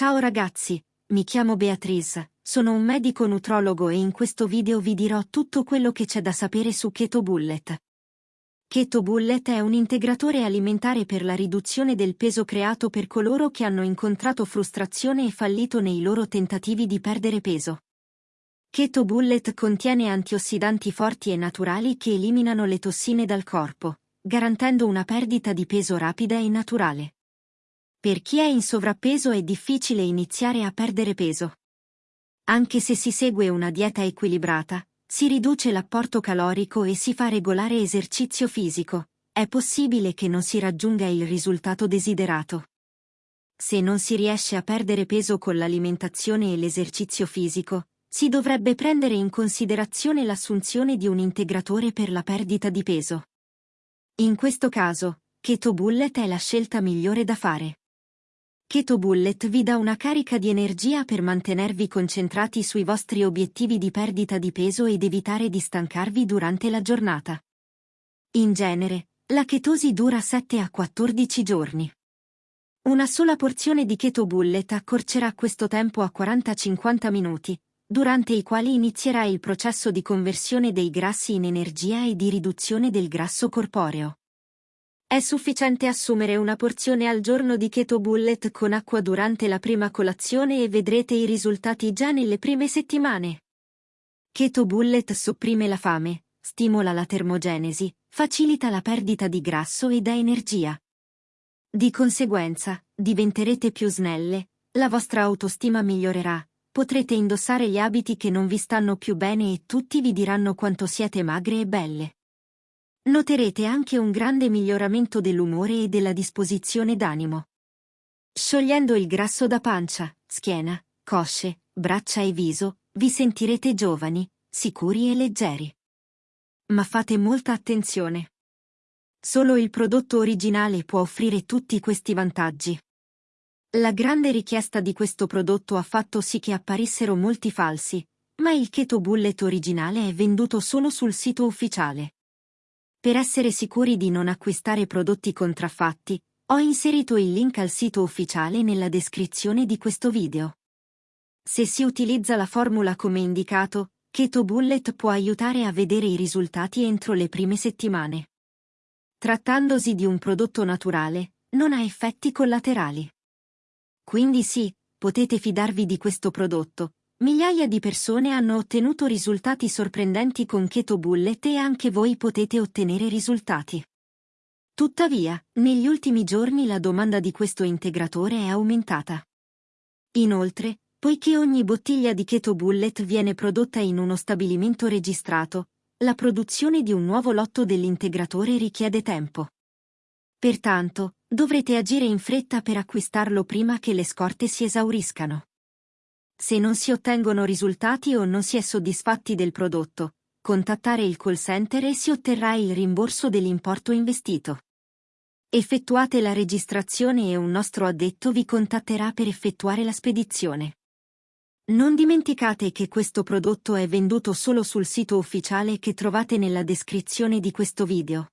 Ciao ragazzi, mi chiamo Beatrice, sono un medico nutrologo e in questo video vi dirò tutto quello che c'è da sapere su Keto Bullet. Keto Bullet è un integratore alimentare per la riduzione del peso creato per coloro che hanno incontrato frustrazione e fallito nei loro tentativi di perdere peso. Keto Bullet contiene antiossidanti forti e naturali che eliminano le tossine dal corpo, garantendo una perdita di peso rapida e naturale. Per chi è in sovrappeso è difficile iniziare a perdere peso. Anche se si segue una dieta equilibrata, si riduce l'apporto calorico e si fa regolare esercizio fisico, è possibile che non si raggiunga il risultato desiderato. Se non si riesce a perdere peso con l'alimentazione e l'esercizio fisico, si dovrebbe prendere in considerazione l'assunzione di un integratore per la perdita di peso. In questo caso, Keto Bullet è la scelta migliore da fare. Keto Bullet vi dà una carica di energia per mantenervi concentrati sui vostri obiettivi di perdita di peso ed evitare di stancarvi durante la giornata. In genere, la chetosi dura 7 a 14 giorni. Una sola porzione di Keto Bullet accorcerà questo tempo a 40-50 minuti, durante i quali inizierà il processo di conversione dei grassi in energia e di riduzione del grasso corporeo. È sufficiente assumere una porzione al giorno di Keto Bullet con acqua durante la prima colazione e vedrete i risultati già nelle prime settimane. Keto Bullet sopprime la fame, stimola la termogenesi, facilita la perdita di grasso e dà energia. Di conseguenza, diventerete più snelle, la vostra autostima migliorerà, potrete indossare gli abiti che non vi stanno più bene e tutti vi diranno quanto siete magre e belle. Noterete anche un grande miglioramento dell'umore e della disposizione d'animo. Sciogliendo il grasso da pancia, schiena, cosce, braccia e viso, vi sentirete giovani, sicuri e leggeri. Ma fate molta attenzione. Solo il prodotto originale può offrire tutti questi vantaggi. La grande richiesta di questo prodotto ha fatto sì che apparissero molti falsi, ma il Keto Bullet originale è venduto solo sul sito ufficiale. Per essere sicuri di non acquistare prodotti contraffatti, ho inserito il link al sito ufficiale nella descrizione di questo video. Se si utilizza la formula come indicato, Keto Bullet può aiutare a vedere i risultati entro le prime settimane. Trattandosi di un prodotto naturale, non ha effetti collaterali. Quindi sì, potete fidarvi di questo prodotto, Migliaia di persone hanno ottenuto risultati sorprendenti con Keto Bullet e anche voi potete ottenere risultati. Tuttavia, negli ultimi giorni la domanda di questo integratore è aumentata. Inoltre, poiché ogni bottiglia di Keto Bullet viene prodotta in uno stabilimento registrato, la produzione di un nuovo lotto dell'integratore richiede tempo. Pertanto, dovrete agire in fretta per acquistarlo prima che le scorte si esauriscano. Se non si ottengono risultati o non si è soddisfatti del prodotto, contattare il call center e si otterrà il rimborso dell'importo investito. Effettuate la registrazione e un nostro addetto vi contatterà per effettuare la spedizione. Non dimenticate che questo prodotto è venduto solo sul sito ufficiale che trovate nella descrizione di questo video.